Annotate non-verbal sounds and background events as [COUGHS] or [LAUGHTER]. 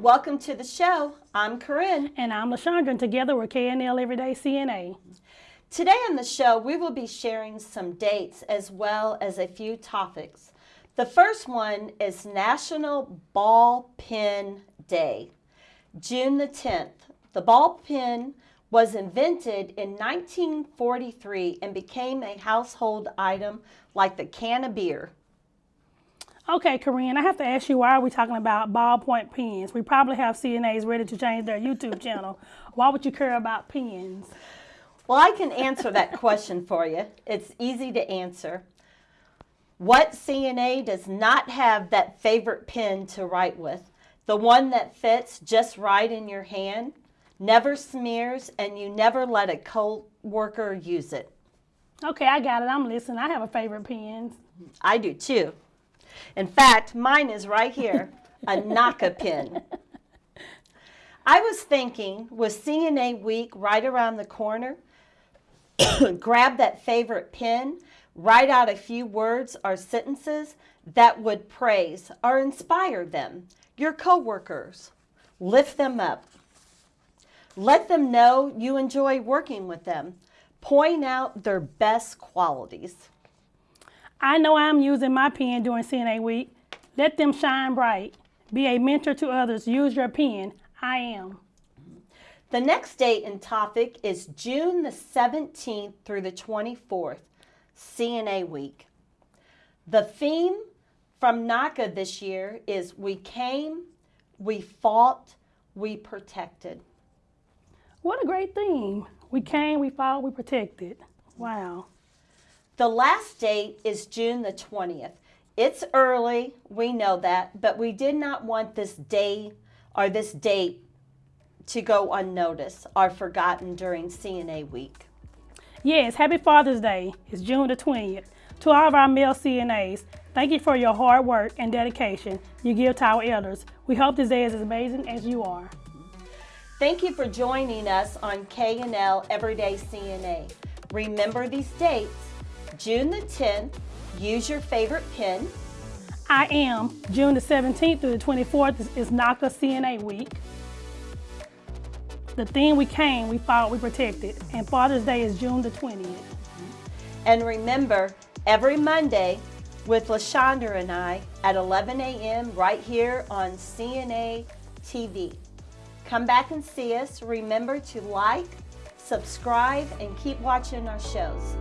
Welcome to the show. I'm Corinne. And I'm LaShondra, and together we're KNL Everyday CNA. Today on the show, we will be sharing some dates as well as a few topics. The first one is National Ball Pen Day, June the 10th. The ball pen was invented in 1943 and became a household item like the can of beer. Okay, Corinne, I have to ask you, why are we talking about ballpoint pens? We probably have CNAs ready to change their YouTube channel. Why would you care about pens? Well, I can answer that question for you. It's easy to answer. What CNA does not have that favorite pen to write with? The one that fits just right in your hand, never smears, and you never let a co-worker use it. Okay, I got it. I'm listening. I have a favorite pen. I do too. In fact, mine is right here, a [LAUGHS] NAHCA pin. I was thinking, with CNA week right around the corner, [COUGHS] grab that favorite pen, write out a few words or sentences that would praise or inspire them, your coworkers. Lift them up. Let them know you enjoy working with them. Point out their best qualities. I know I'm using my pen during CNA week. Let them shine bright. Be a mentor to others. Use your pen. I am. The next date and topic is June the 17th through the 24th, CNA week. The theme from NAHCA this year is We Came, We Fought, We Protected. What a great theme. We came, we fought, we protected. Wow. The last date is June the 20th. It's early, we know that, but we did not want this day or this date to go unnoticed or forgotten during CNA week. Yes, happy Father's Day. It's June the 20th. To all of our male CNAs, thank you for your hard work and dedication you give to our elders. We hope this day is as amazing as you are. Thank you for joining us on KNL Everyday CNA. Remember these dates June the 10th, use your favorite pen. I am. June the 17th through the 24th is, is NAHCA CNA week. The thing we came, we fought, we protected. And Father's Day is June the 20th. And remember, every Monday with LaShondra and I at 11 a.m. right here on CNA TV. Come back and see us. Remember to like, subscribe, and keep watching our shows.